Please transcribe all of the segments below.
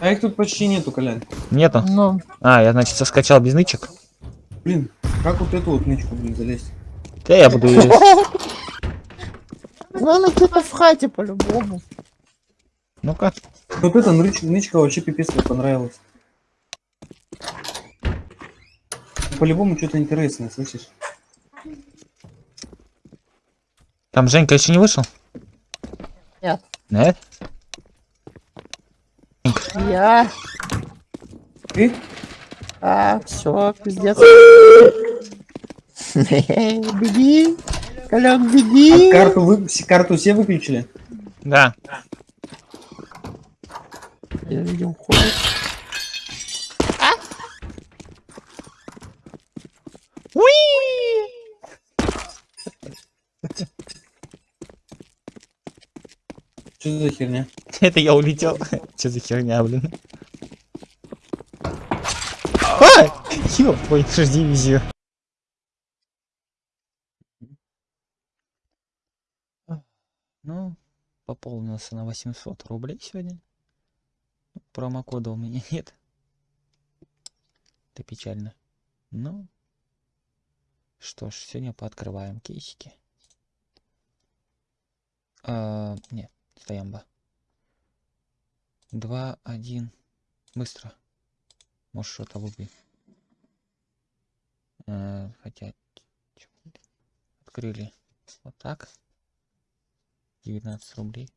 А их тут почти нету, Колян. Нету? Ну, А, я, значит, соскачал без нычек. Блин, как вот эту вот нычку, блин, залезть? Да я буду ее... ну она где-то в хате по-любому. Ну-ка. Вот эта нычка, нычка вообще пипец мне понравилась. По-любому что-то интересное, слышишь? Там Женька еще не вышел? Нет. Нет? Я. Ты? А, все, пиздец. Беги. Колян, А беги. карту, вы... карту все выключили? Да. Я видел ходит. Что за херня? Это я улетел. Че за херня, блин? А! Ёб твою дивизию. Ну, пополнился на 800 рублей сегодня. Промокода у меня нет. Это печально. Ну, что ж, сегодня пооткрываем кейсики. А, нет, стоямба. Два, один. Быстро. Может что-то выбить. Э, хотя... Открыли. Вот так. 19 рублей.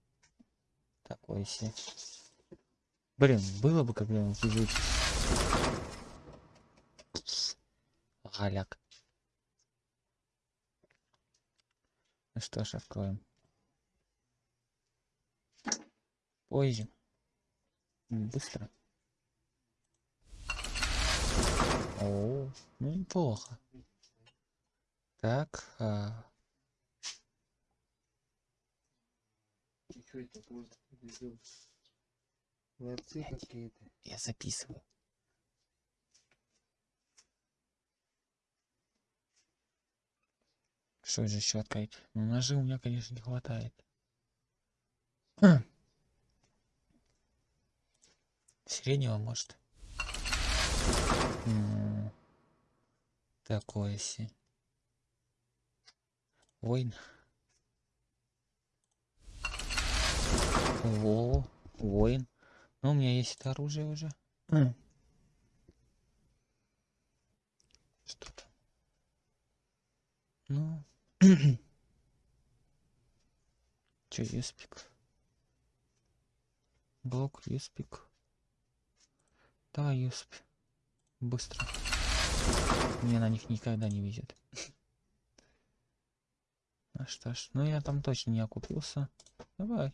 Такое себе. Блин, было бы когда он чуть Галяк. Ну что ж, откроем. Позже. Быстро. О, ну неплохо. Так, а, Ларцы какие-то. я записываю. Что же еще открыть? Ну, ножи у меня, конечно, не хватает. Хм. Среднего, может. М, Такое си. Войн. Во, воин. Ну, у меня есть это оружие уже. Что там? Ну. Че, юспик? Блок, юспик. Давай, юсп. Быстро. Мне на них никогда не везет. Ну что ж, ну я там точно не окупился. Давай.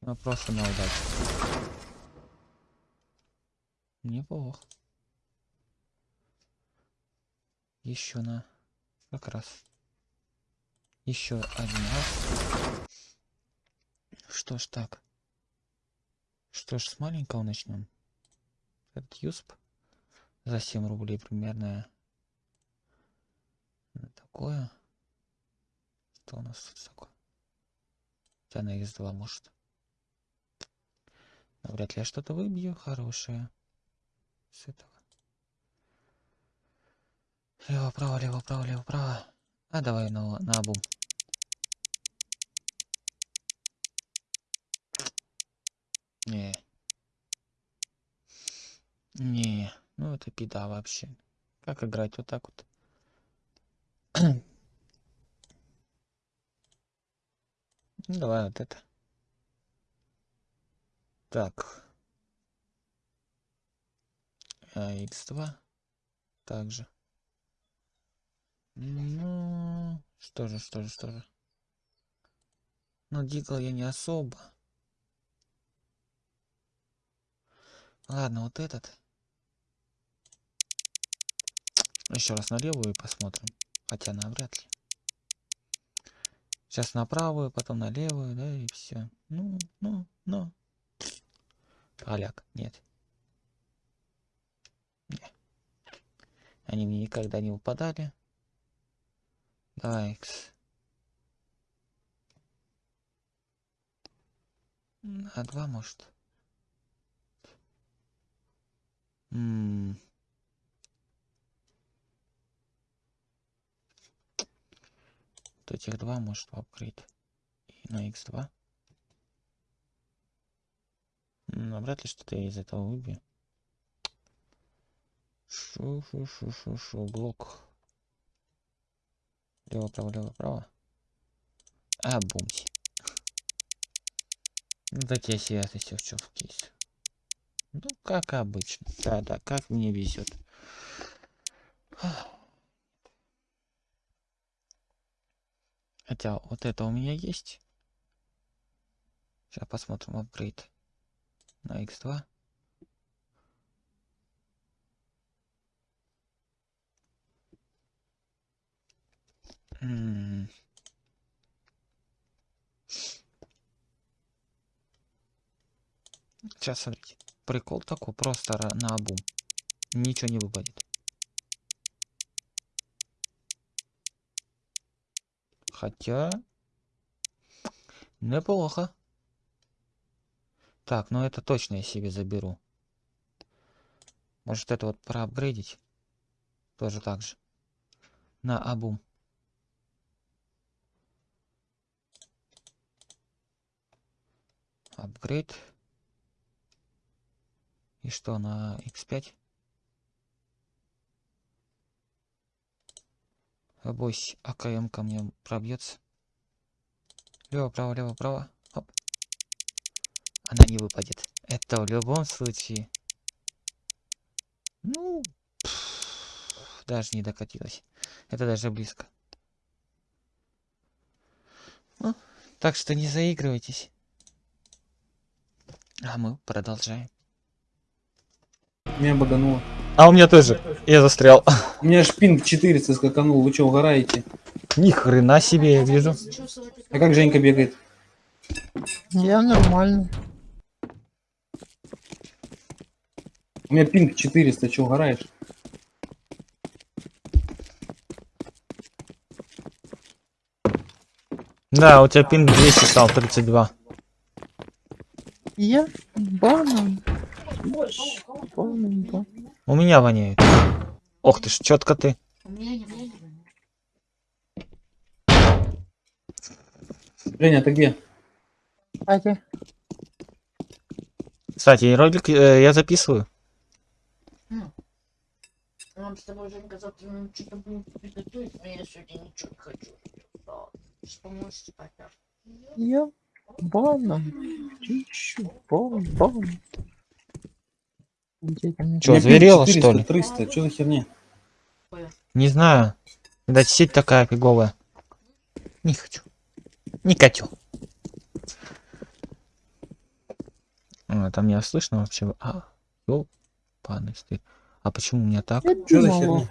Ну просто на удачу. Неплохо. Еще на... Как раз. Еще один раз. Что ж так. Что ж, с маленького начнем. Этот юсп за 7 рублей примерно. Такое. Что у нас тут такое? Хотя на X2 может. Но вряд ли я что-то выбью хорошее. С этого. Лево, право, лево, право, лево, право. А давай на, на обум. Не. Не. Ну это пида вообще. Как играть вот так вот? Ну, давай вот это. Так. А, x2. Также. Ну, что же, что же, что же. Ну, дигл я не особо. Ладно, вот этот. Еще раз на левую посмотрим. Хотя навряд ли. Сейчас на правую, потом на левую, да, и все. Ну, ну, ну. Поляк, нет. Не. Они мне никогда не выпадали. Давай, X. На два, может. М. Вот этих два может. И на x2. М, а вряд ли что-то я из этого выбью. Шу шу шу шу шу блок. Лево право лево право. А бумси. Ну такие святости в чём в кейс. Ну как обычно. Да да как мне везет. Хотя вот это у меня есть. Сейчас посмотрим апгрейд на x2. М. Сейчас смотрите. Прикол такой, просто на обум. Ничего не выпадет. Хотя... Неплохо. Так, ну это точно я себе заберу. Может это вот проапгрейдить? Тоже так же. На обум. Апгрейд. И что, на x5? Обойсь, АКМ ко мне пробьется. Лево, право, лево, право. Оп. Она не выпадет. Это в любом случае. Ну, пф, даже не докатилась. Это даже близко. Ну, так что не заигрывайтесь. А мы продолжаем. Меня багануло. А у меня тоже. Я застрял. У меня аж пинг 400 скаканул. Вы что, угораете? Ни хрена себе, я вижу. А как Женька бегает? Я нормально. У меня пинг 400, что, угораешь? Да, у тебя пинг 200 стал 32. Я банан. У меня воняет. Ох ты ж, четко ты. Женя, ты где? Кстати, Кстати, ролик э, я записываю. Нам с тобой Женька завтра нам что-то будет приготовить, но я сегодня ничего не хочу. Поможешь спать? а? я банан. Чищу, бан, озверела, 400, что ли? 300, что за херня? Не знаю. Видать, сеть такая фиговая. Не хочу. Не хочу. А, там меня слышно вообще? А, ёпаный стыд. А почему у меня так? Я Что за херня?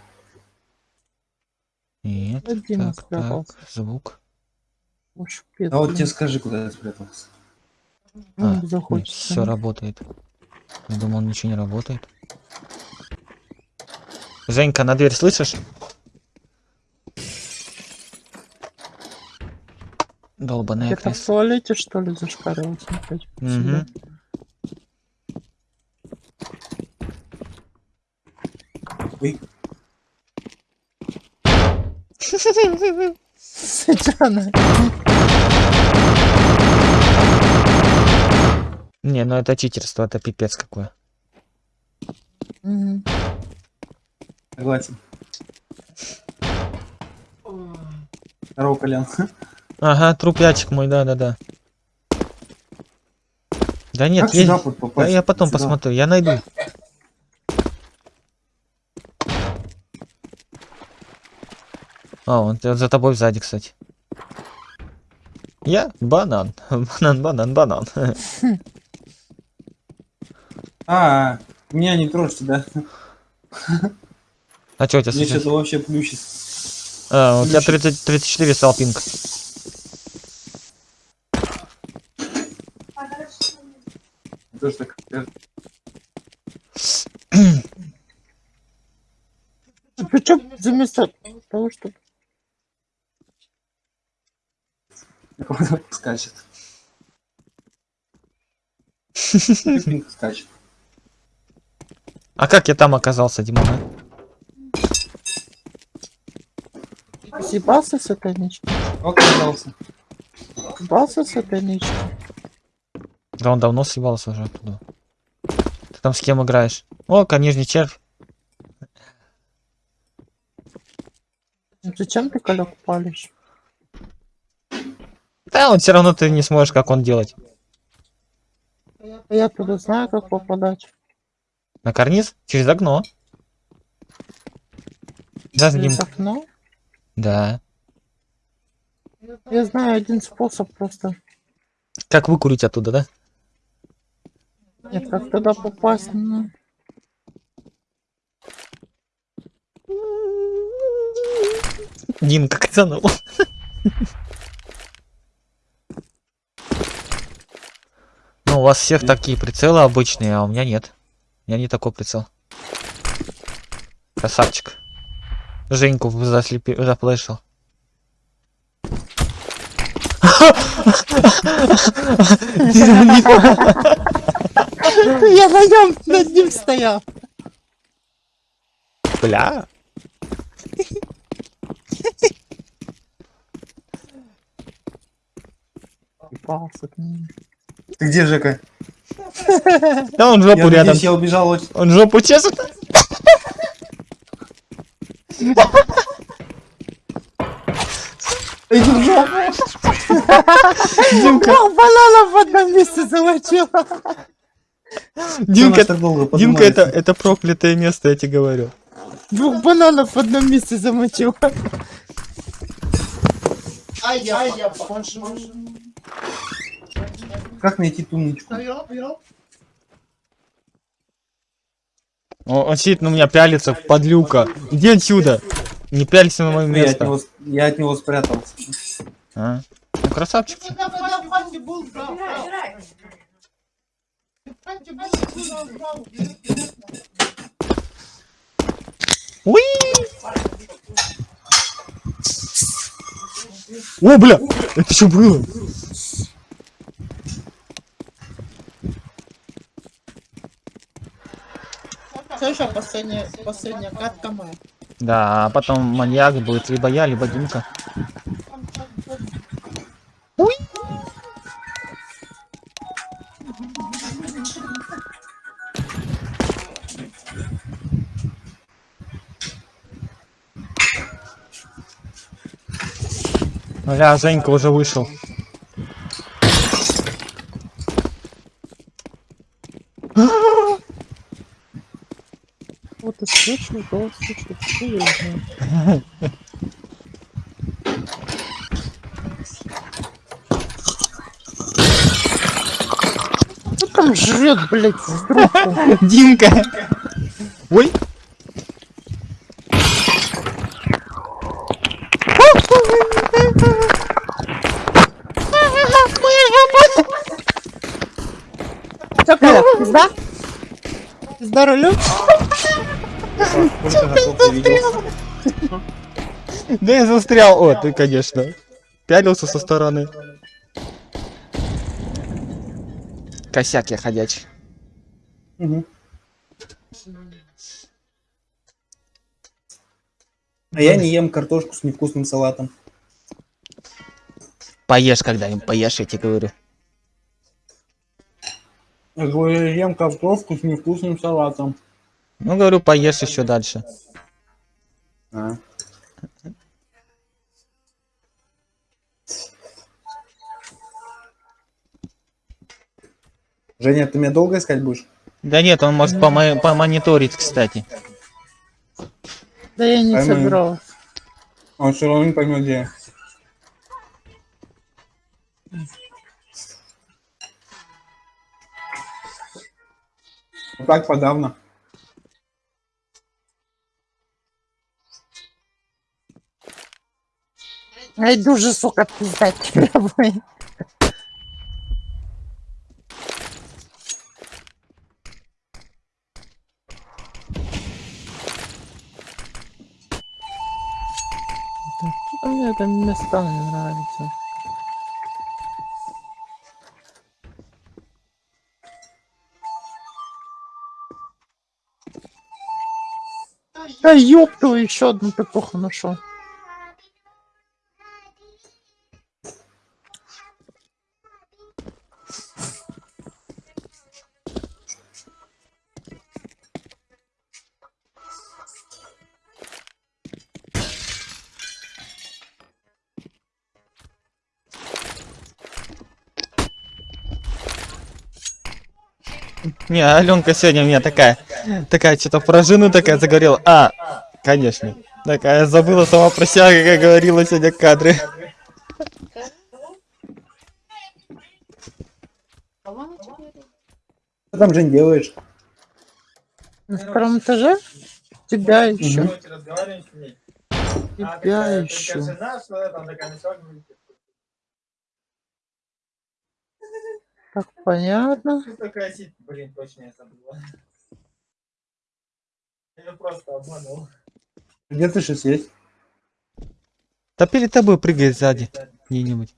Нет, Один так, так, звук. А вот тебе скажи, куда я спрятался. Ну, А, все работает. Я думал, ничего не работает. Женька, на дверь слышишь? Долбаная Где-то в туалете, что ли, зашкаривался опять? Мгм. Ой, Сатана. Не, ну это читерство, это пипец какое. Согласен. Здорово, Колян. Ага, трупячик мой, да-да-да. Да нет, как есть. сюда вот попасть? Да я потом Сюда. посмотрю, я найду. А, он за тобой сзади, кстати. Я банан. Банан, банан, банан. А, меня не трожьте, да? А что у тебя Мне случилось? что-то вообще плющит. А, у тебя Плющит. 30, 34 стал пинг. Тоже так. э, Причем заместо того, что вот Скачет. Скачет. А как я там оказался, Димон? а? Съебался с этой нички? Оказался. Съебался с этой нички? Да он давно съебался уже оттуда. Ты там с кем играешь? О, конежный червь. Ну Зачем ты колек палишь? Да, он все равно ты не сможешь, как он делать. Я туда знаю, как попадать. На карниз? Через окно. Да. Через окно. Да. Я знаю один способ просто. Как выкурить оттуда, да? Нет, как туда попасть? Ну, Дим, как это Ну, у вас всех такие прицелы обычные, а у меня нет. Меня не такой прицел. Красавчик. Женьку заслепи... заплешил. Я на нем над ним стоял. Бля. Ебался к ним. Ты где, Жека? Да он Я жопу рядом. надеюсь, я убежал очень... Он жопу чешет. Иди в жопу! Димка, Двух бананов в одном месте замочил. Чё Димка, нас так долго Димка, это, это проклятое место, я тебе говорю. Двух бананов в одном месте замочил. Ай, я, ай, я. Как найти ту нычку? Он, он сидит на меня, пялится, подлюка. Иди отсюда. Не пялься на мое Я от место. него, я от него спрятался. А? Ну, красавчик. ты. Уи! О, бля! Это что было? Слушай, последняя, последняя катка моя. Да, а потом маньяк будет либо я, либо Димка. Уи! Бля, Женька уже вышел. Вот и слышал, голос что я знаю. Кто там жрет, блядь, в трубку? Димка! Ой! Коля, пизда? Пизда рулю? Да я застрял. О, ты, конечно. Пялился со стороны. Косяк я ходячий. А я не ем картошку с невкусным салатом. Поешь когда-нибудь, поешь, я тебе говорю. Я говорю, ем картошку с невкусным салатом. Ну, говорю, поешь еще дальше. А. Женя, ты меня долго искать будешь? Да нет, он может помо- помониторить, кстати. Да я не Поймаю. собиралась. Он все равно не поймет, где я. Ну Так подавно. Я иду же, сука, тебя, блин. Что-то мне это места не нравится. Да ёпту, еще одну петуха нашел. Не, Аленка сегодня у меня такая, такая что-то про жену такая заговорила. А, конечно. Такая забыла сама про себя, как я говорила сегодня говорит? Что там, Жень, делаешь? На втором этаже? Тебя еще. Тебя еще. Так, понятно. блин, точно я забыла. Я просто обманул. Где ты сейчас есть? Да перед тобой прыгает сзади где-нибудь.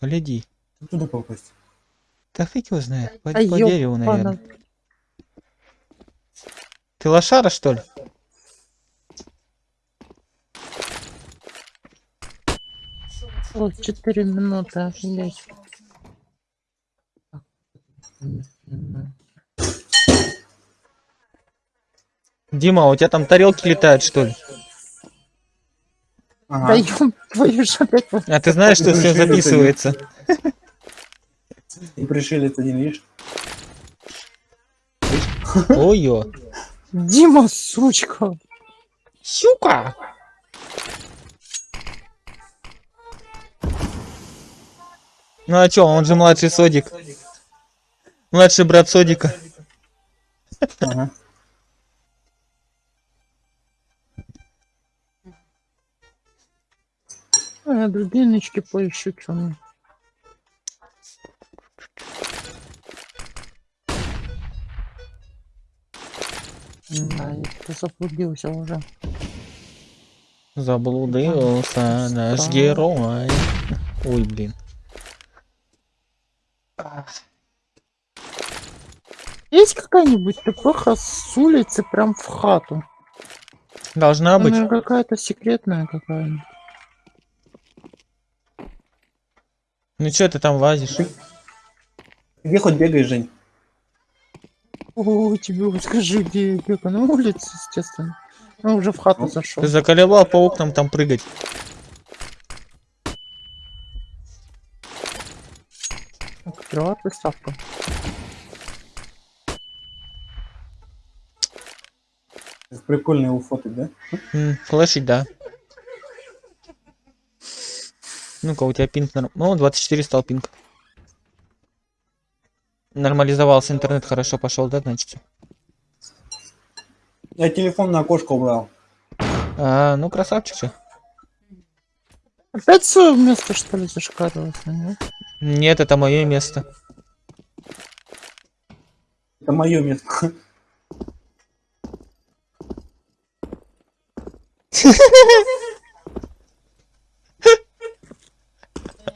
Гляди. Туда попасть. Да фиг его знает. По, А по дереву, наверное. Ты лошара, что ли? Вот, 4 минуты, офигеть. Дима, у тебя там тарелки летают, что ли? Да Ага. ёб твою ж опять. А ты знаешь, что все записывается? И пришелец один, видишь? Ой-ё. Дима, сучка. Щука! Ну а чё, он же младший Содик. Младший брат Содика. Ага. А, дубиночки поищу, чё мне. Да, я заблудился уже. Заблудился наш герой. Ой, блин. Есть какая-нибудь ТПХ с улицы прям в хату? Должна быть. Она какая-то секретная какая-нибудь. Ну чё ты там лазишь? Где хоть бегаешь, Жень? О, тебе вот скажи, где я бегаю? На улице, естественно. Ну, уже в хату зашел. Ты заколебал по окнам там прыгать. Открывай приставку. Прикольно его фотать, да? М, Флешить, да. Ну-ка, у тебя пинг норм... Ну, 24 стал пинг. Нормализовался интернет, хорошо пошел, да, значит? Я телефон на окошко убрал. А, ну, красавчик же. Опять свое место, что ли, зашкаливается, нет? Нет, это мое место. Это мое место.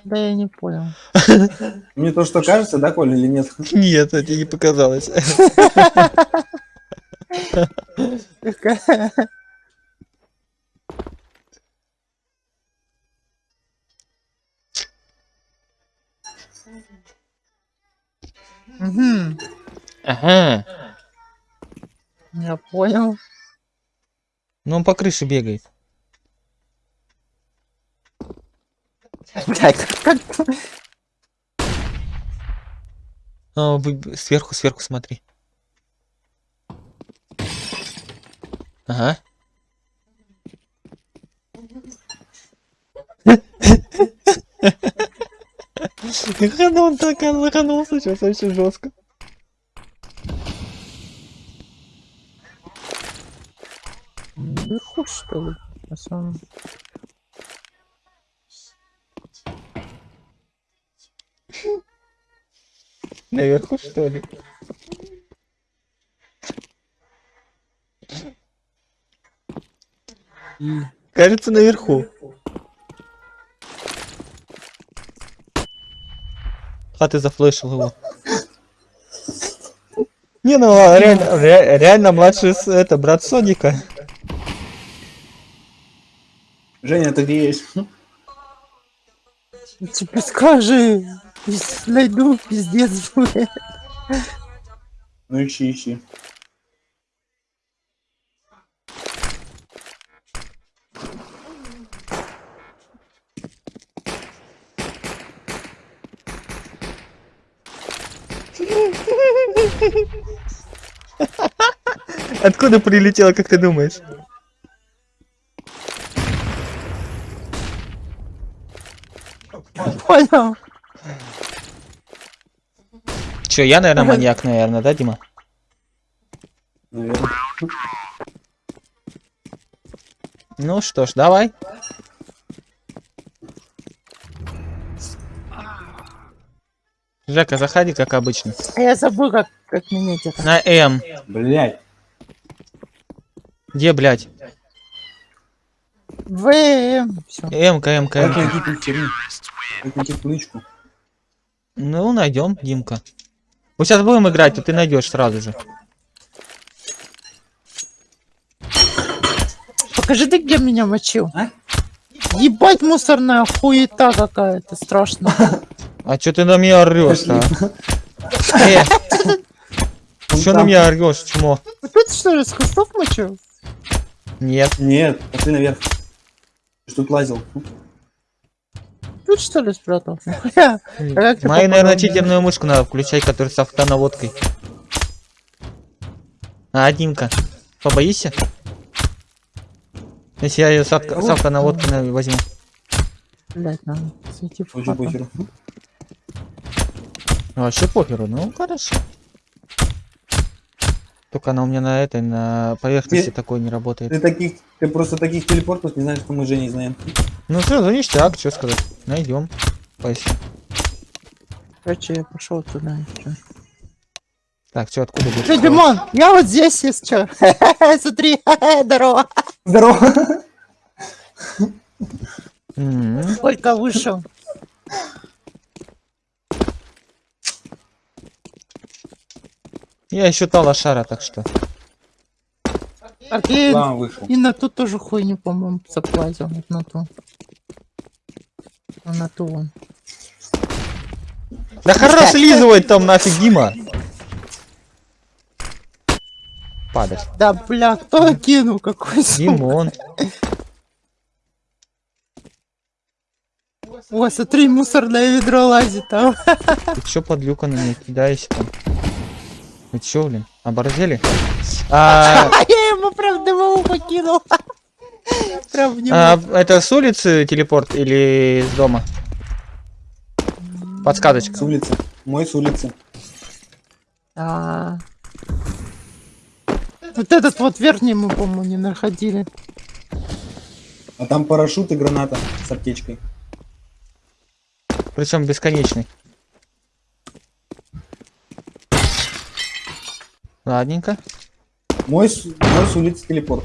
Да я не понял. Мне то, что кажется, да, Коля, или нет? Нет, это не показалось. Мгм, Ага. я понял. Ну, он по крыше бегает. Блядь, как А, вы- сверху, сверху смотри. Ага. Как он так лоханулся сейчас очень жестко. Наверху, что ли? На самом- Наверху что ли? Кажется, наверху. А ты зафлешил его. Не, ну а реально, ре- реально младший это брат Соника. Женя, ты где есть? Тебе скажи, если найду, пиздец будет. Ну ищи, ищи. Откуда прилетела, как ты думаешь? Понял. Че, я, наверное, маньяк, наверное, да, Дима? Наверное. Ну что ж, давай. Жека, заходи, как обычно. А Я забыл, как, как менять это. На М. Блять. Где, блядь? Как М-ка. найти тут херню? Как найти книжку? Ну, найдем, Димка. Мы сейчас будем играть, то ты найдешь сразу же. Покажи ты, где меня мочил. А? Ебать мусорная хуета какая-то страшная. А чё ты на меня орешь, а? Э, Вон чё на меня орешь, чмо? Тут что ли с кустов мочил? Нет. Нет, пошли наверх. Ты ж тут лазил. Тут что ли спрятал? А ты Мою, наверное, читерную мышку надо включать, которая с автонаводкой. А, Димка, побоишься? Если я ее с, авто- с автонаводкой на- возьму. Блять, надо зайти Ну, Вообще похеру, ну хорошо. Только она у меня на этой, на поверхности Ты- такой не работает. Ты таких, ты просто таких телепортов не знаешь, что мы с Женей знаем. Ну все, за ништяк, что сказать. Найдем. Поищем. Короче, я пошел туда. чё. Так, что откуда будешь? Ты, Димон, я вот здесь, если что. Смотри, здорово. Здорово! Только вышел. Я еще та лошара, так что. Вышел. и на ту тоже хуйню, по-моему, заплазил. Вот на ту. А На ту вон. Да хорош слизывать там нафиг, Дима. Падать. Да, бля, кто кинул какой сука? Димон. О, смотри, мусорное ведро лазит там. Ты чё подлюка на меня кидаешься там? Вы чё, блин, оборзели? А, А я ему прям дымову покинул. Прям в него. а, это с улицы телепорт или с дома? Подсказочка. С улицы. Мой с улицы. Вот этот вот верхний мы, по-моему, не находили. А там парашют и граната с аптечкой. Причем бесконечный. Ладненько. Мой, с- мой с улицы телепорт.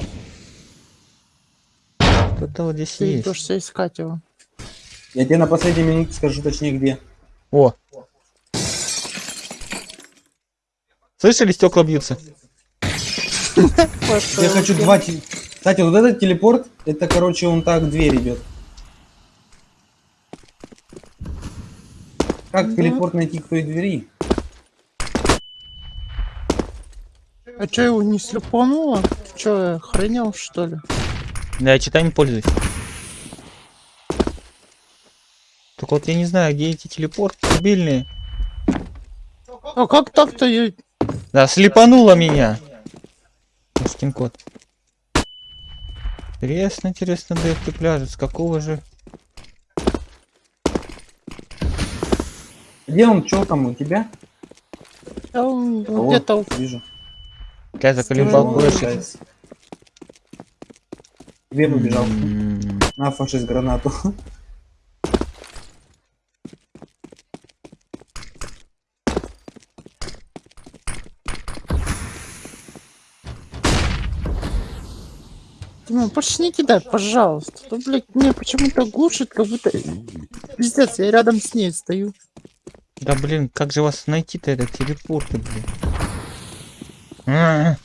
Кто-то вот здесь Ты есть. идешь все искать его. Я тебе на последней минуте скажу точнее где. О. Слышали, стекла бьются? Я хочу два... Кстати, вот этот телепорт, это, короче, он так дверь идет. Как телепорт найти к той двери? А чё, его не слепануло? Ты чё, охренел, что ли? Да, я читаем пользуюсь. Только вот я не знаю, где эти телепорты мобильные. А как так-то я... Да, слепануло меня. Скин код. Интересно, интересно, да ты пляжет. С какого же? Где он? Чё там у тебя? он А вот, где-то... Вижу. Я заколебал больше. Побежал? М, На фашист гранату. Дима, больше не кидай, пожалуйста. То, блядь, мне почему-то глушит, как будто... Пиздец, я рядом с ней стою. Да блин, как же вас найти-то этот телепорт, блин? Э!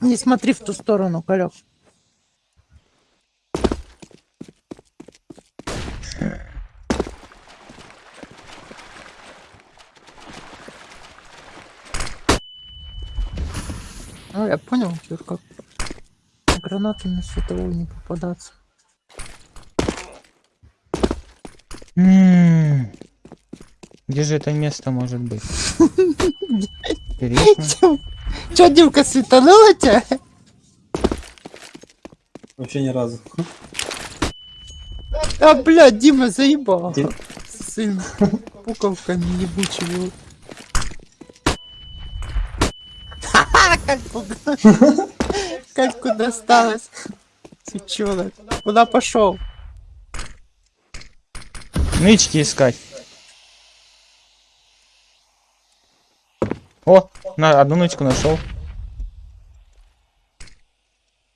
Не смотри в ту сторону, Калек. Ну, я понял, чё, как гранатами световой не попадаться. м. Где же это место может быть? Интересно. Чё, Димка, светанула тебя? Вообще ни разу. А, блядь, Дима заебал. Дим- С своими пуковками ебучими. Ха-ха, Как пугал. Как куда осталось? Сучонок. Куда пошел? Нычки искать. О, на одну нычку нашел.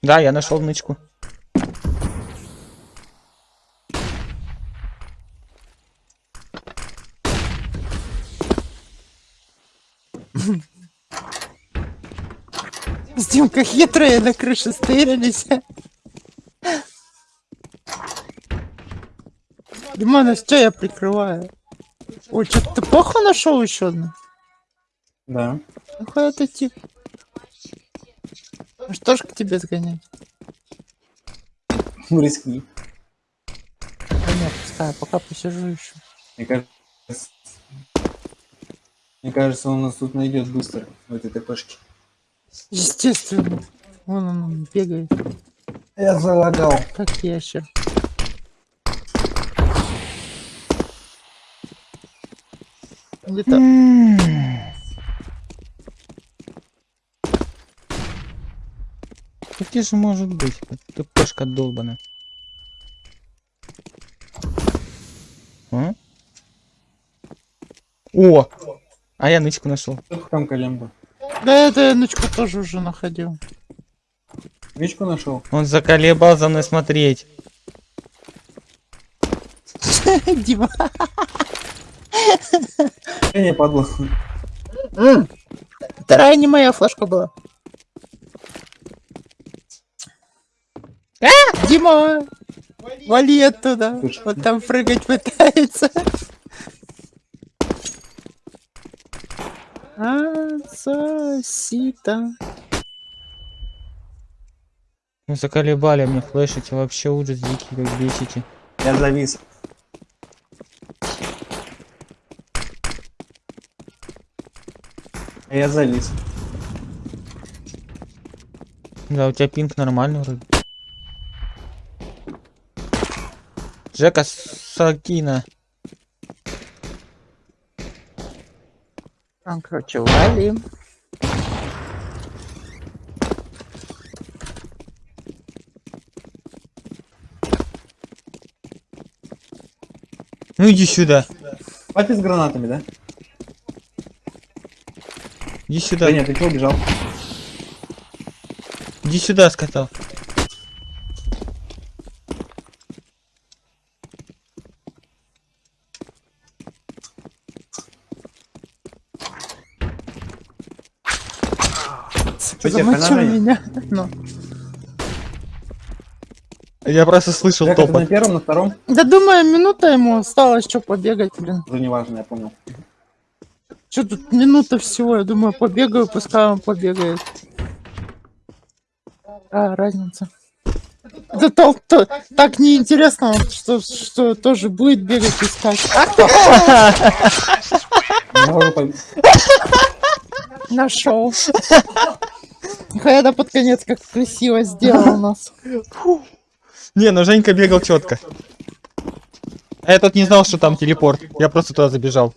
Да, я нашел нычку. С Димкой хитрые на крыше стырились. Димонов, что я прикрываю? Ой, что ты плохо нашел еще одну? Да. Нахуй это тип? Ну что ж к тебе сгонять? Ну, рискни. Да нет, пускай, пока посижу еще. Мне кажется... Мне кажется, он нас тут найдет быстро, в этой ТПшке. Естественно. Вон он, он бегает, Я залагал. как ящер. Где-то М. Да Где же может быть? Ты пешка долбана. А? О! А я нычку нашел. Там колемба? Да это я ночку тоже уже находил. Мечку нашел? Он заколебал за мной смотреть. Дима. Я не падла. Вторая не моя флешка была. Дима! Вали оттуда. Слушай. Вот там прыгать пытается. Ацасита. Вы заколебали мне флешите. Вообще ужас дикий, как бесите. Я завис. А Я завис. Да, у тебя пинг нормальный вроде. Жека Сакина. Там, короче, валим. Ну иди сюда. Папе с гранатами, да? Иди сюда. Да нет, ты чего убежал? Иди сюда, сказал. Замочил меня. Ну. Я просто слышал Жека, на первом, на втором? Да думаю, минута ему осталось, что побегать, блин. Уже не важно, я понял. Что тут минута всего, я думаю, побегаю, пускай он побегает. А, разница. Да то, то- так неинтересно, что, что тоже будет бегать искать. Нашел. Хайда под конец как красиво сделал нас. Не, ну Женька бегал четко. А я тут не знал, что там телепорт. Я просто туда забежал.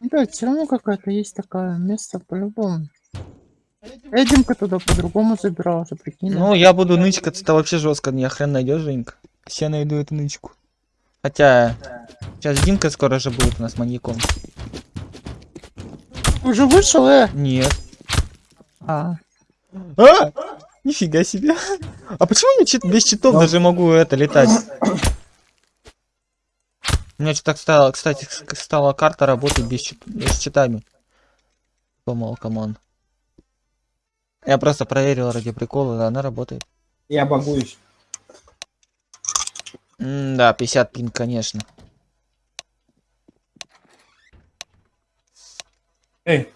Да, все равно какое-то есть такое место по-любому. Эдинка туда по-другому забирался, прикинь. Ну, я буду нычкаться, это вообще жестко. Не хрен найдешь, Женька. Все найду эту нычку. Хотя, сейчас Димка скоро же будет у нас маньяком. Уже вышел, э? Нет. А, А! Нифига себе. А почему я чит- без читов Ну. даже могу это летать? У меня что-то стало, кстати, стала карта работать без, без читами. Думал, come on. Я просто проверил ради прикола, да, она работает. Я багуюсь. М, да, 50 пин, конечно. Эй.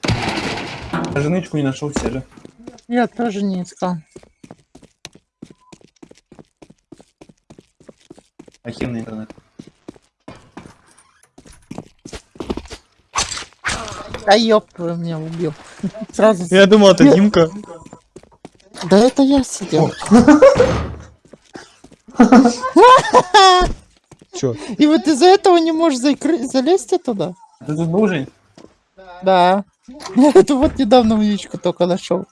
Даже нычку не нашел все же. Я тоже не искал. Охеренный интернет. А ёб твою меня убил. Сразу. Я думал, это Димка. Да это я сидел. Чё? И вот из-за этого не можешь залезть туда? Ты тут был, Жень? Да. Это вот недавно уичку только нашел.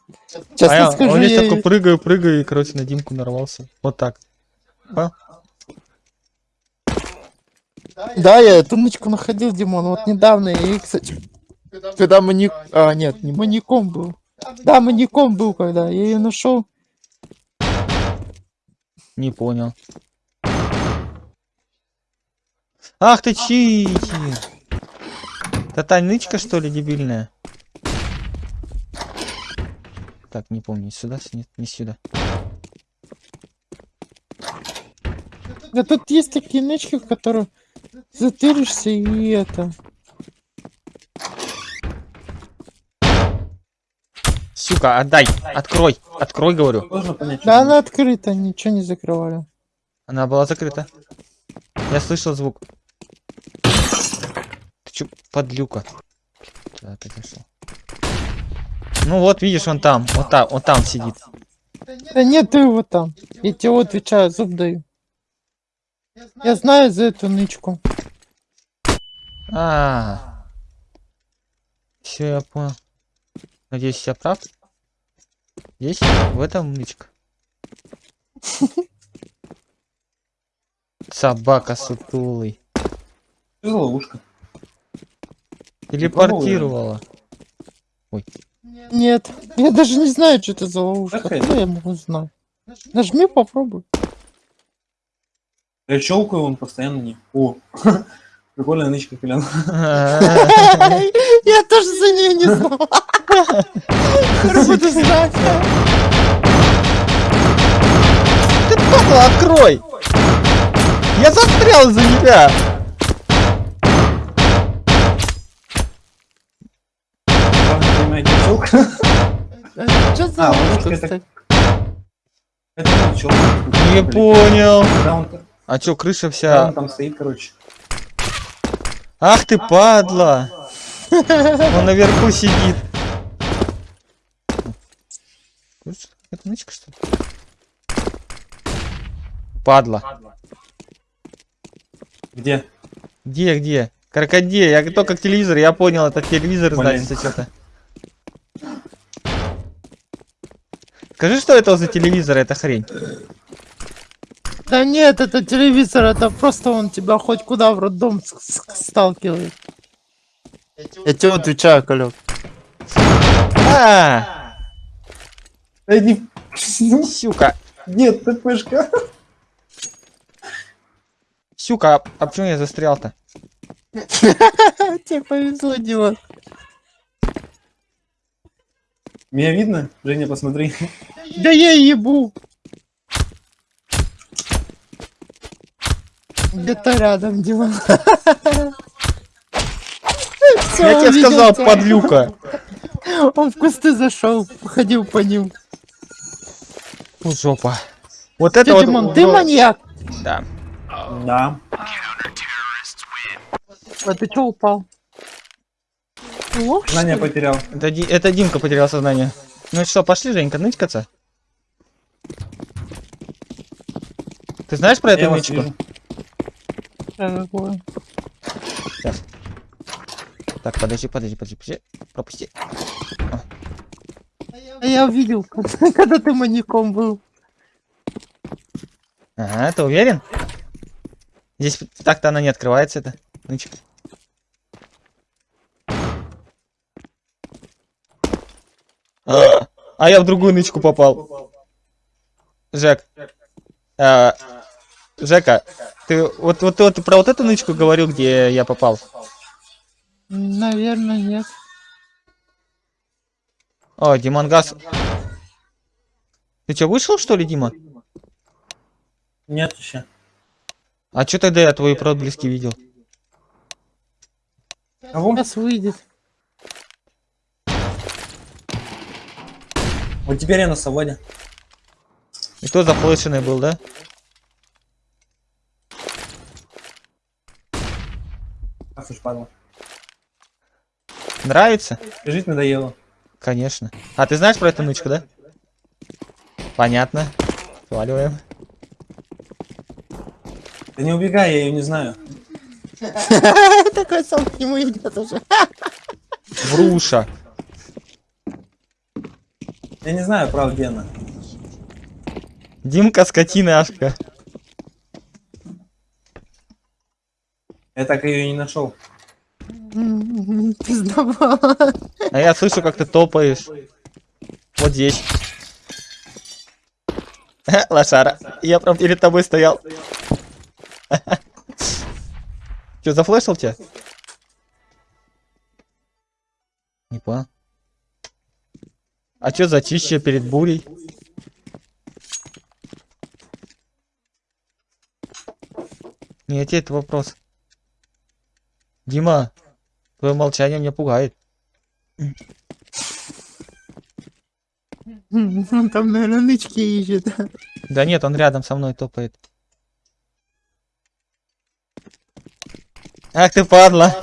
Честно а я, скажу, он здесь я- такой прыгаю, прыгаю, и, короче, на Димку нарвался. Вот так. Да, я эту нычку находил, Димон, вот недавно. И, кстати, когда маник... А, нет, не маньяком был. Да, маньяком был, когда я ее нашел. Не понял. Ах ты читер! Это та нычка, что ли, дебильная? Так, не помню, сюда, нет, не сюда. Да тут есть такие нычки, в которые затыришься и это. Сука, отдай! Открой! Открой, говорю. Да она открыта, ничего не закрывали. Она была закрыта. Я слышал звук. Чё, подлюка? Да, ты зашел. Ну вот, видишь, он там, вот там, он там сидит. Да нет, ты его там. Я тебе отвечаю, зуб даю. Я знаю за эту нычку. А. Все, я понял. Надеюсь, я прав. Здесь, в этом нычка. Собака сутулый. Ловушка? Телепортировала. Нет, я даже не знаю, что это за ловушка. Какая? Откуда я могу знать? Нажми, попробуй. Я щелкаю, он постоянно не... О, прикольная нычка, Колян. Я тоже за нее не знал. Буду знать. Ты падла, открой! Я застрял за тебя! Что за А, это- кстати? Не понял. Он, А чё, крыша вся... он там стоит, короче. Ах ты падла! Он наверху сидит. Это нычка, что ли? Падла. Где? Где, где? Крокодил. Я только к телевизору, я понял, это телевизор Блин. значит что-то. Скажи, что это за телевизор, эта хрень? Да нет, это телевизор, это просто он тебя хоть куда в роддом сталкивает. Я тебе отвечаю, Колек. А, Да не... сюка. Нет, ТПшка. Сюка, а, а почему я застрял-то? Тебе повезло, Дима. Меня видно? Женя, посмотри. Да я ебу. Где-то рядом, Дима. Я тебе сказал, подлюка. Он в кусты зашел, походил по ним. Фу, жопа. Вот это вот... Димон, ты вот- маньяк. Да. Да. А ты чё упал? Что Знание ли? потерял. Это, Ди- это Димка потерял сознание. Ну что, пошли, Женька, нычкаться? Ты знаешь про Я эту нычку? такое? Так, подожди, подожди, подожди, подожди. Пропусти. А я увидел, когда когда ты маньяком был. Ага, ты уверен? Здесь так-то она не открывается, эта нычка. А, а я в другую нычку попал. Жек. А, Жека, Ты вот, вот, вот ты про вот эту нычку говорил, где я попал? Наверное, нет. О, Димангас. Ты что, вышел, что ли, Дима? Нет еще. А что тогда я твои проблески видел? Кого? Сейчас выйдет. Вот теперь я на свободе. И кто зафлешенный был, да? Ах уж падла. Нравится? Жить надоело. Конечно. А ты знаешь про эту нычку, да? Понятно. Сваливаем. Да не убегай, я ее не знаю. Такой сам к нему идет уже. Вруша. Я не знаю, правда, где она. Димка скотиняшка. Я так ее не нашел. М, Пиздобол. А я слышу, как ты топаешь. Вот здесь. Лошара. Я прям перед тобой стоял. Че, зафлешил тебя? Не понял. А чё зачище перед бурей? Не, тебе это вопрос. Дима, твое молчание меня пугает. Он там, наверное, нычки ищет. Да нет, он рядом со мной топает. Ах ты падла.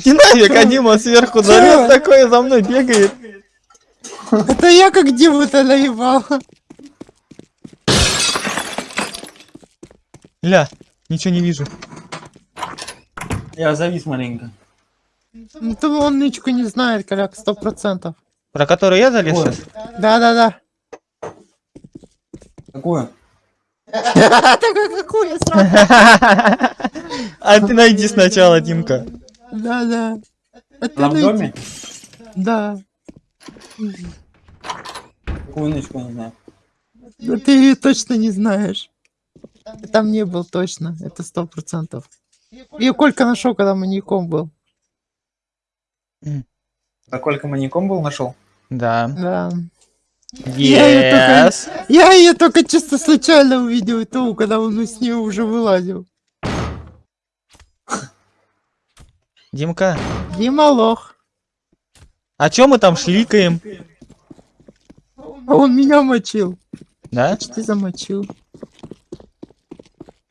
Иди нафиг, а Дима сверху залез такой за мной бегает. Это я как Диму-то наебал. Ля, ничего не вижу. Я завис маленько. Ну, то он нычку не знает, коляк, сто процентов. Про который я залез Ой. сейчас? Да-да-да. Какую? Такой какую сразу. А ты найди сначала, Димка. Да-да. Это Она в доме? Да. Какую нычку не знаю. Но ты ее точно не знаешь. Ты там не был точно, это сто процентов. И Колька нашел, когда маньяком был. А Колька маньяком был нашел? Да. Да. Я её только- Yes. Я ее только чисто случайно увидел, и то, когда он с нее уже вылазил. Димка, Дима лох. а чё мы там шликаем? А он меня мочил. Да? Почти замочил.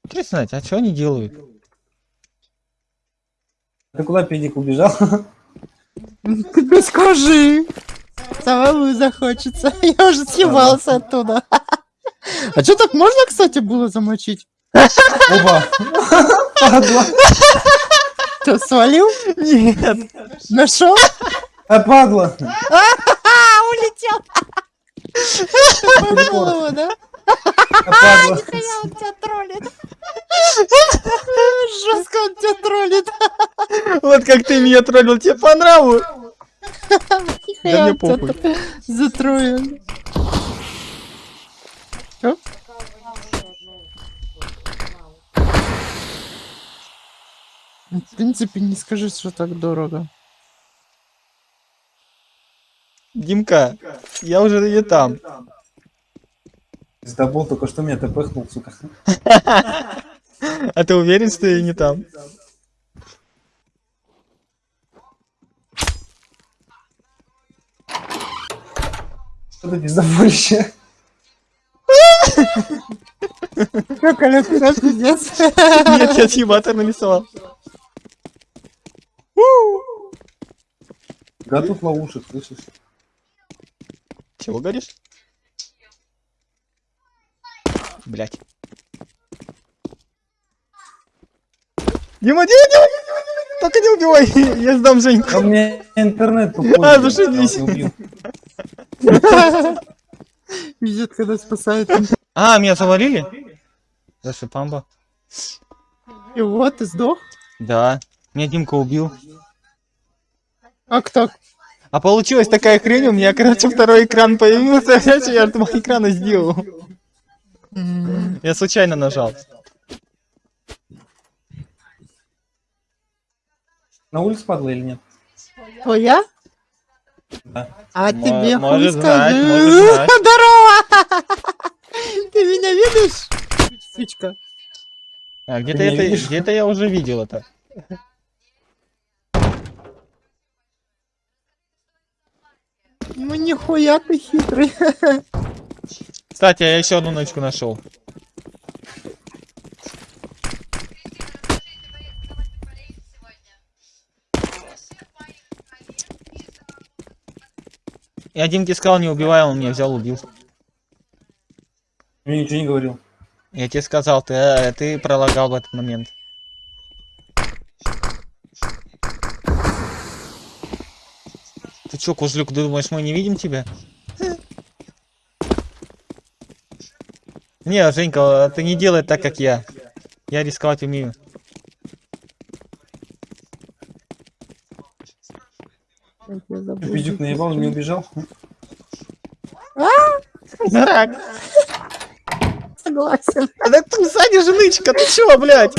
Интересно знать, а что они делают? Ты куда педик убежал? Ты не скажи. Самому захочется. Я уже съебался оттуда. А что так можно, кстати, было замочить? Оба! Что, свалил? Нет. Нашел? А, падла! А, улетел. Попал его, да? А, падла! Нихуя он тебя троллит. Жестко он тебя троллит. Вот как ты меня троллил, тебе по нраву. Да мне похуй. тр- Затроил. В принципе, не скажи, что так дорого. Димка, я уже не там. Пиздобол только что меня тпхнул, сука. А ты уверен, что я не там? Что ты пиздоболище? Чё, Коля, ты раз пиздец? Нет, я чьи-батер нарисовал. Да тут ловушек, слышишь? Чего говоришь? Блять. Дима, Дима, Дима, Дима, Дима, только не убивай, я сдам Женьку. А у меня интернет тупой. А, зашибись. Пиздец, когда спасает. А, меня завалили? За шипамба? И вот, ты сдох? Да. Меня Димка убил. А кто? А получилась такая хрень, у меня, короче, второй экран появился, я два экрана сделал. М, Я случайно нажал. На улице падла или нет? Твоя? Да. А Мо- тебе хуй может знать, скажу. может знать. Здорово! Ты меня видишь? Сучка. А, где-то это, где-то я уже видел это. Ну нихуя ты хитрый. Кстати, я еще одну нычку нашел. Я Димке сказал, не убивай, он меня взял, убил. Я ничего не говорил. Я тебе сказал, ты, э, ты пролагал в этот момент. Чё, Кузлюк, ты думаешь, мы не видим тебя? Не, Женька, ты не делай так, как я. Я рисковать умею. Пиздюк наебал, не убежал. Дурак. Согласен. А тут сзади же нычка, ты чё, блядь?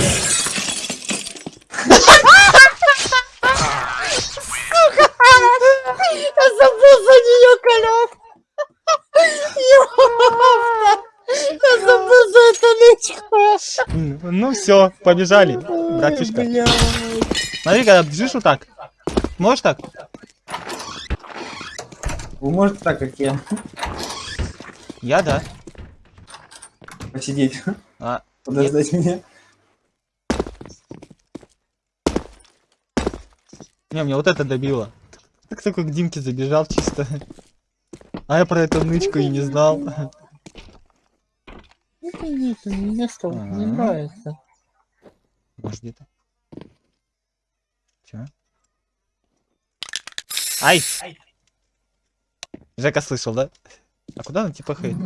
Ну все, побежали, братишка. Смотри, когда бежишь вот так. Можешь так? Вы можете так, как я, Я да. посидеть, А, подождать меня. не, мне вот это добило. Так только к Димке забежал чисто. А я про эту нычку и не знал. Это нет, мне стало не Ага. нравится. Может где-то. Чё? Ай! Жека слышал, да? А куда он типа хейт?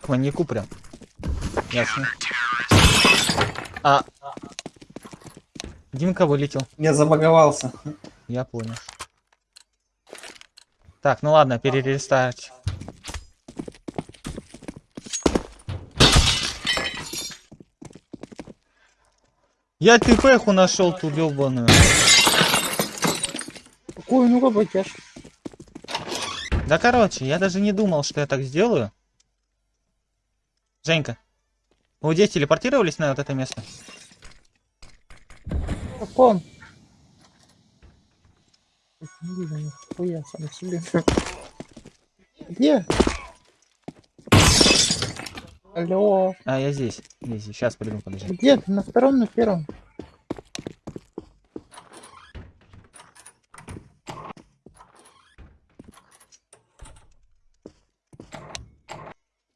К маньяку прям. Ясно. А. Димка вылетел. Я забаговался. Я понял. Так, ну ладно, перерестарт. Я тпху нашел ту ёбаную. Какую, ну-ка, потешь. Да короче, я даже не думал, что я так сделаю. Женька, вы здесь телепортировались на вот это место? Каком? Не вижу нихуя сам себе. Где? Алло, А, я здесь. Здесь, сейчас приду, подожди. где ты? На втором, на первом?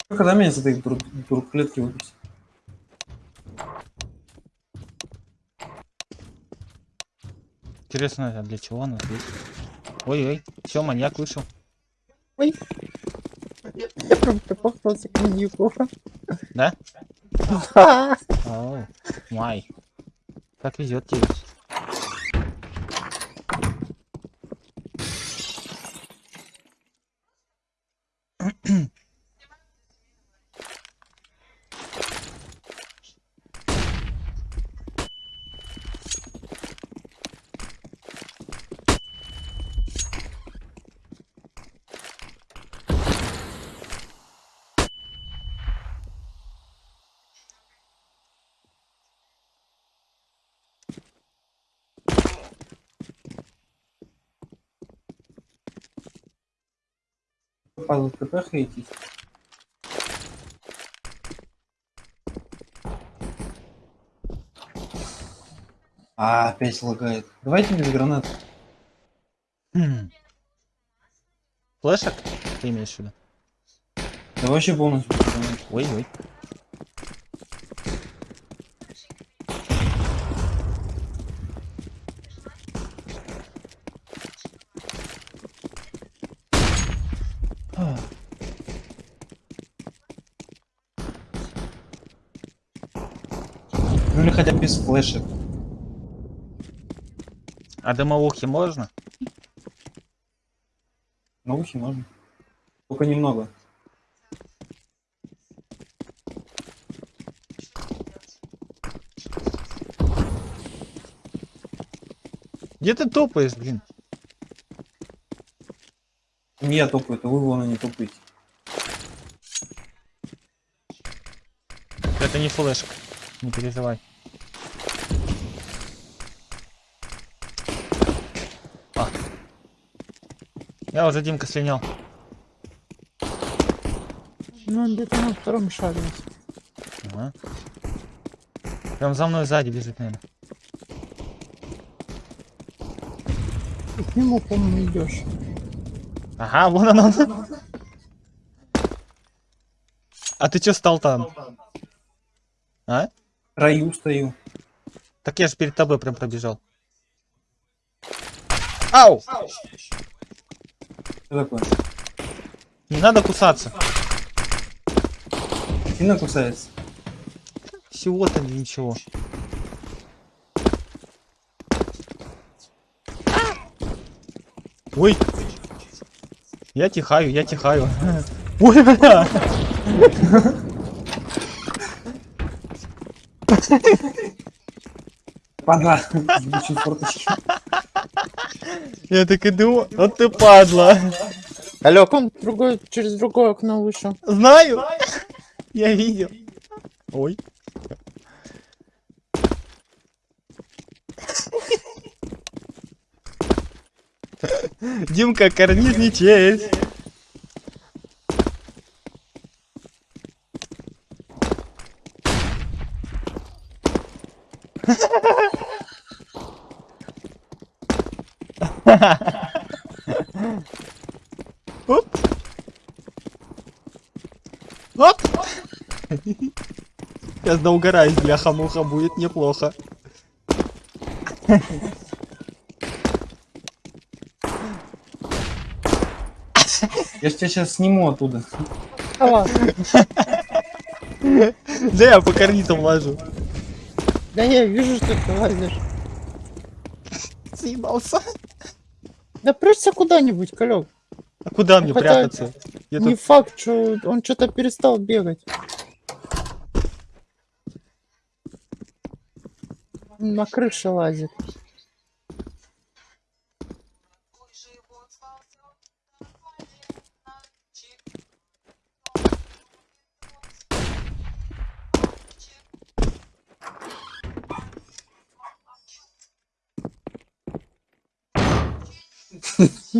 Когда меня с этой тур- турклетки выпустят? Интересно, а для чего она здесь? Ой-ой, все, маньяк вышел. Ой. Я прям попался к маньяку. Да? Да. Оу, май. Как Падла ТП хейтить. А, опять лагает. Давайте без гранат. Хм. Флешек? Ты имеешь в виду? Да вообще полностью. Ой-ой. слышит. А дымовухи можно? Дымовухи можно. Только немного. Где ты топаешь, блин? Не я топаю, то вы вон не топаете. Это не флешка, не переживай. Я уже Димка слинял. Ну, он где-то на втором шаге. Ага. Прям за мной сзади бежит, наверное. Ты к нему, по-моему, идешь. Ага, вон он. он. А ты чё стал там? А? Раю стою. Так я же перед тобой прям пробежал. Ау! Что такое? Не надо кусаться. Сильно кусается? Всего-то ничего. Ой! Я тихаю, я тихаю. Ой, бля! Форточки. Я так иду, вот ты падла. Алёк, он другой, через другое окно вышел. Знаю. Я видел. Ой. Димка, карниз не честь. Оп. Оп. Сейчас да угораюсь, бляха-муха, будет неплохо. Я ж тебя сейчас сниму оттуда. Да я по карнизам лажу. да я вижу, что ты лазишь. Съебался. Да прячься куда-нибудь, Калёк. А куда мне Хотя прятаться? Я Не тут... факт, что он что-то перестал бегать. На крыше лазит.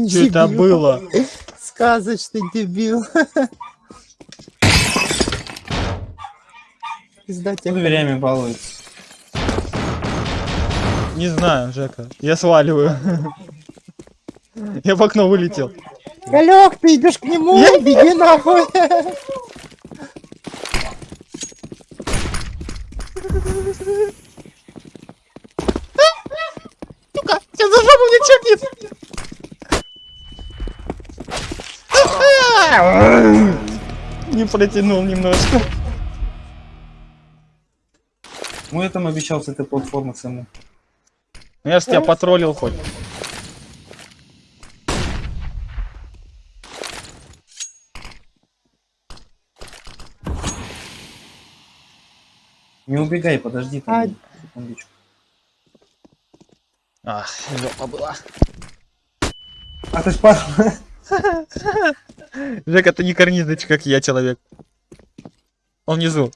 Что это было? Сказочный дебил. Тебе. дверями балуется? Не знаю, Жека. Я сваливаю. Я в окно вылетел. Галек, ты идешь к нему, беги нахуй. Сука, сейчас за жопу мне чекнет. Не протянул немножко. Ну я там обещал с этой платформы саму. Ну, Я ж тебя потроллил хоть. Не убегай, подожди там. А- секундочку. Ах, жопа была. А ты ж пар... Жека, ты не карнизный, как я человек. Он внизу.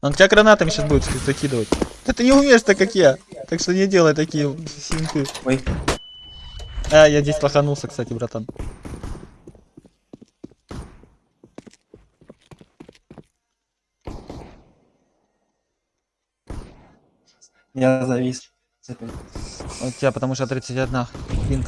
Он тебя гранатами сейчас будет закидывать. Да ты не умеешь так, как я. Так что не делай такие синты. Ой, А, я здесь лоханулся, кстати, братан. я завис. У тебя потому что 31 пинг.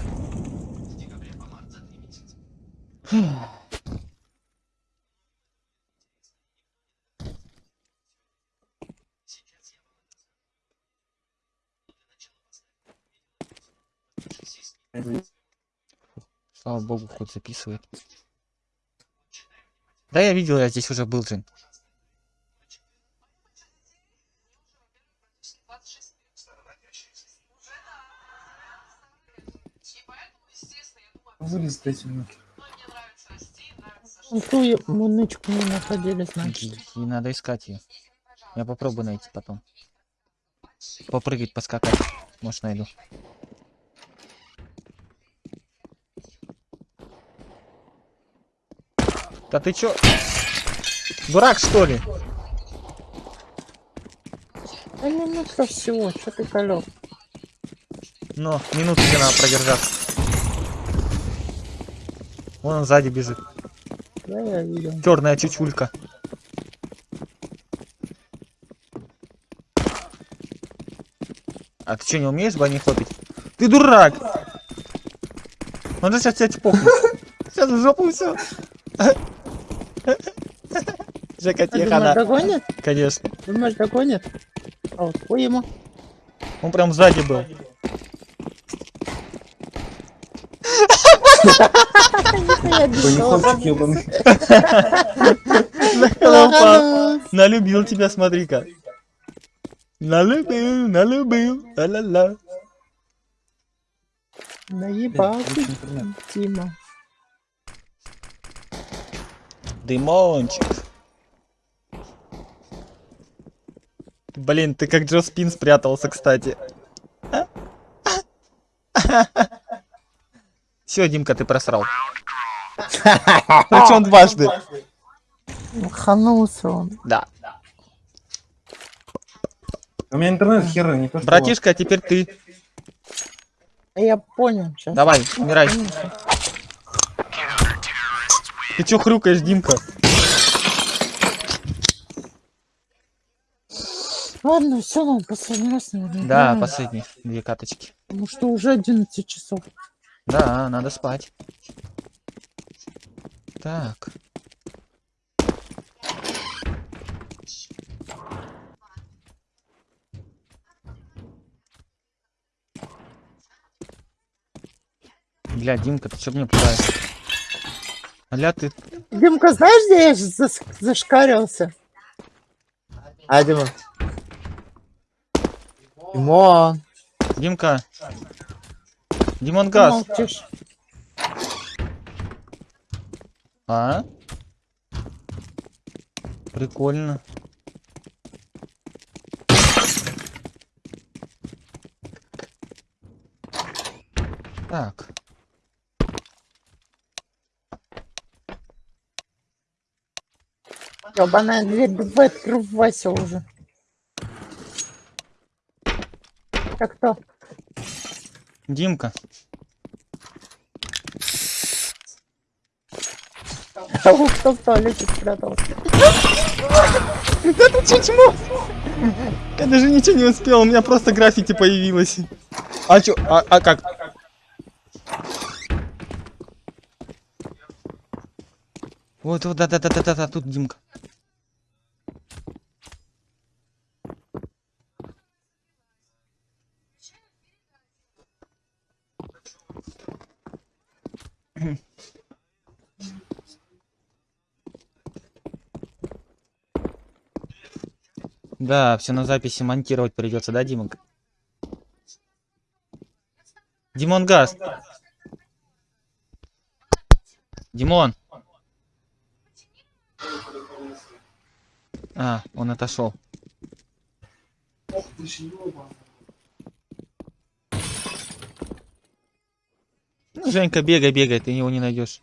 Слава богу, хоть записывает. Да, я видел, я здесь уже был, Жень. Вылез дайте мне. Ну, Ту нычку не находили, значит. И надо искать ее. Я попробую найти потом. попрыгать, поскакать. Может, найду. Да ты чё? Дурак, что ли? Да минутка всего, что ты колёк? Но, минуту тебе надо продержаться. Вон он сзади бежит. Да, я видел. Черная чучулька. А ты что, не умеешь бани хлопить? Ты дурак! Он же сейчас тебя чпокнет. Сейчас в жопу все. Жека, А тихо, думаешь, на. догонит? Конечно. Думаешь, догонит? А вот хуй ему. Он прям сзади был. Налюбил тебя, смотри-ка. Налюбил, налюбил. Ла-ла-ла. Наебал ты. Тима. Дымончик. Блин, ты как Джо Спин спрятался, кстати. Все, Димка, ты просрал. Причем дважды. Ханулся он. Да. У меня интернет херы, не то что... Братишка, а теперь ты. Я понял сейчас. Давай, умирай. Ты чё хрюкаешь, Димка? Ладно, все, надо последний раз, наверное. Да, играем, последние две каточки. Потому что уже 11 часов. Да, надо спать. Так. Бля, Димка, ты чё мне пугаешь? Аля, ты... Димка, знаешь, где я зас- зашкарился? А, Дима. Димон. Димка. Димон Газ. молчишь. А? Прикольно. Так. Ёбаная дверь, давай открывайся уже. Как то? Димка. Кто в туалете спрятался? Это чучмо! Я даже ничего не успел, у меня просто граффити появилось. А чё, а, а как? Вот, вот, да-да-да-да-да, тут Димка. Да, все на записи монтировать придется, да, Димон? Димон Газ. Димон. А, он отошел. Ну, Женька, бегай, бегай, ты его не найдешь.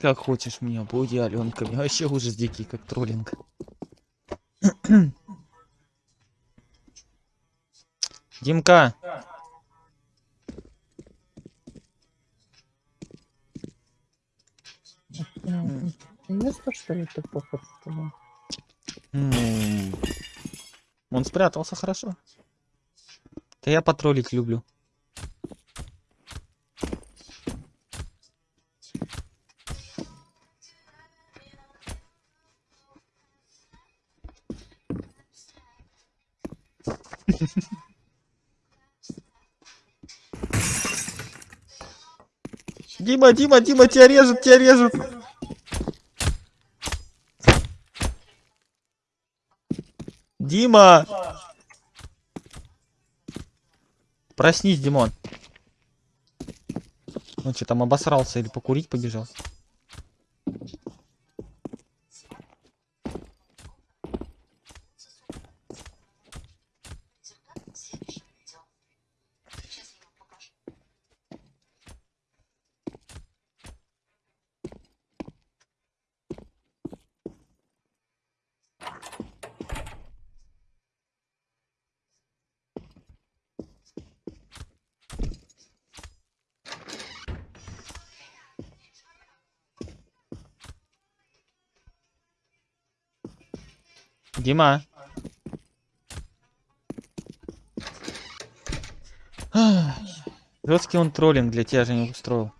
Как хочешь меня, буди, Аленка. Мне вообще ужас дикий, как троллинг. Димка, М, Место, что ли, ты он спрятался хорошо. А я потроллить люблю. Дима, Дима, Дима, тебя режут, тебя режут. Дима! Проснись, Димон. Он что, там обосрался или покурить побежал? Дима. Жесткий он троллинг для тебя же не устроил.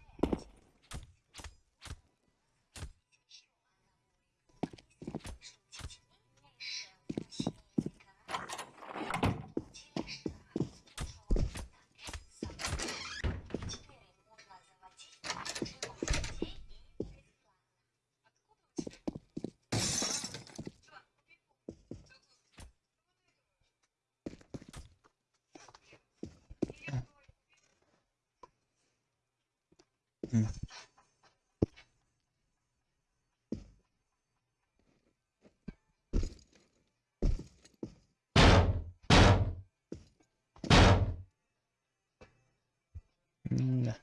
Да.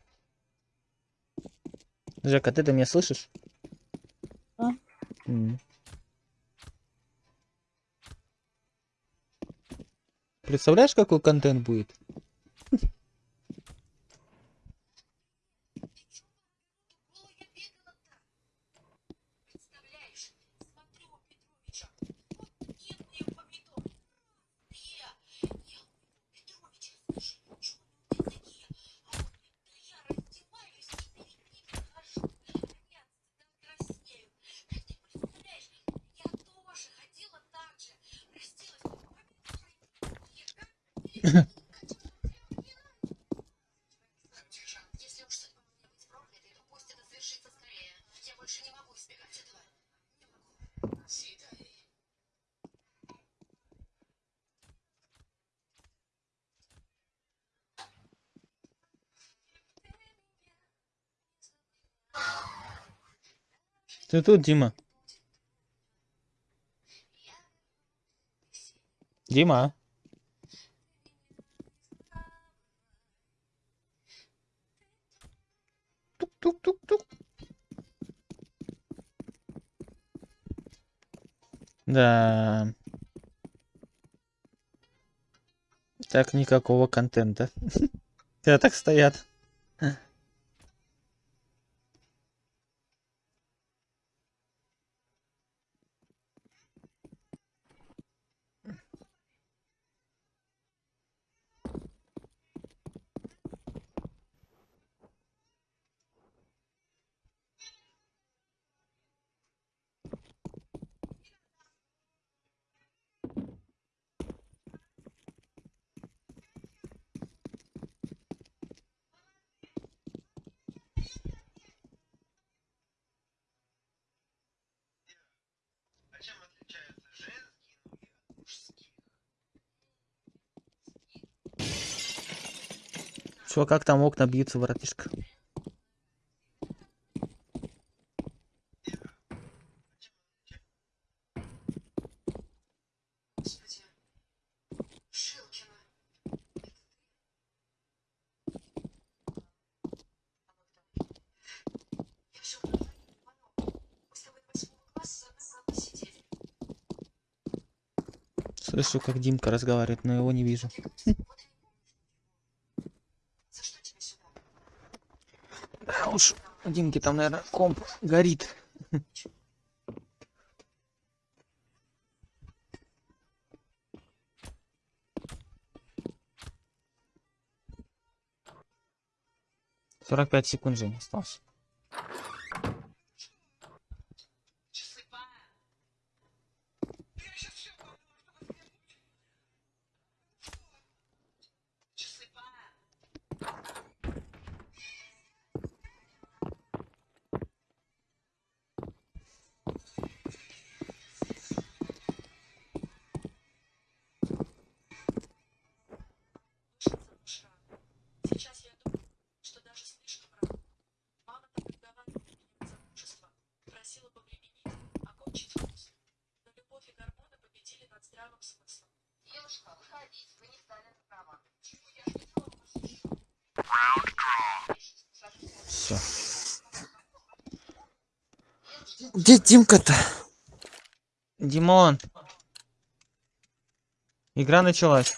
Жека, ты-то меня слышишь? А? М. Представляешь, какой контент будет? Если уж судьба у меня быть проклятой, то пусть это свершится скорее. Я больше не могу избегать этого. Не могу. Свидание. Ты тут, Дима? Дима? Тук-тук-тук-тук. Да. Так никакого контента. Все так стоят. Чё, как там окна бьются, братишка? Господи. Шилкина. Я все говорю, Мы с тобой до восьмого класса за одной партой сидели. Слышу, как Димка разговаривает, но его не вижу. Димки, там, наверное, комп горит. Сорок пять секунд же осталось. Димка-то. Димон. Игра началась.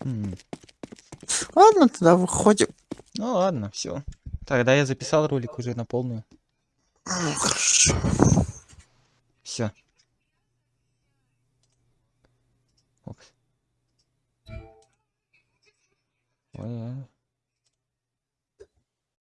М. Ладно, тогда выходим. Ну ладно, все. Тогда я записал ролик уже на полную. Хорошо. Все.